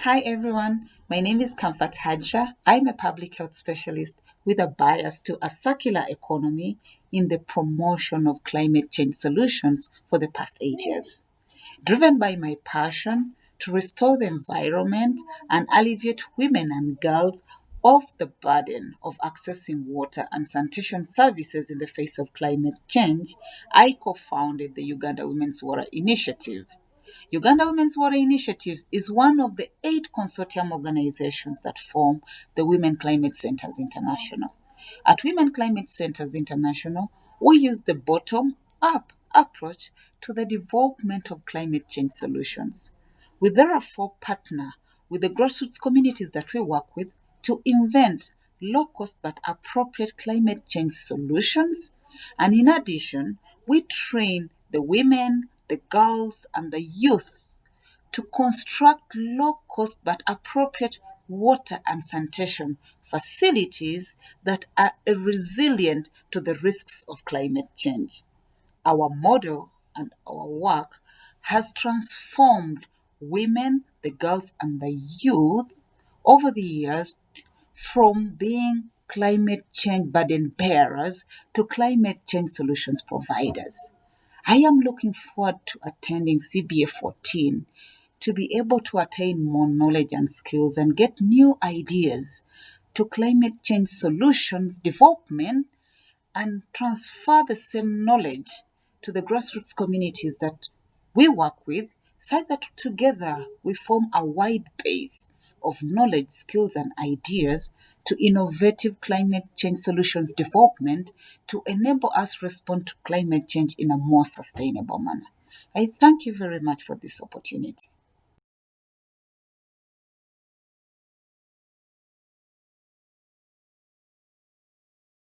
Hi everyone, my name is Comfort Hajra. I'm a public health specialist with a bias to a circular economy in the promotion of climate change solutions for the past eight years. Driven by my passion to restore the environment and alleviate women and girls of the burden of accessing water and sanitation services in the face of climate change, I co founded the Uganda Women's Water Initiative. Uganda Women's Water Initiative is one of the eight consortium organizations that form the Women Climate Centers International. At Women Climate Centers International, we use the bottom up approach to the development of climate change solutions. We therefore partner with the grassroots communities that we work with to invent low cost but appropriate climate change solutions. And in addition, we train the women, the girls, and the youth to construct low cost but appropriate water and sanitation facilities that are resilient to the risks of climate change. Our model and our work has transformed women, the girls, and the youth over the years from being climate change burden bearers to climate change solutions providers. I am looking forward to attending CBA 14 to be able to attain more knowledge and skills and get new ideas to climate change solutions development and transfer the same knowledge to the grassroots communities that we work with so that together we form a wide base of knowledge, skills, and ideas to innovative climate change solutions development to enable us respond to climate change in a more sustainable manner. I thank you very much for this opportunity.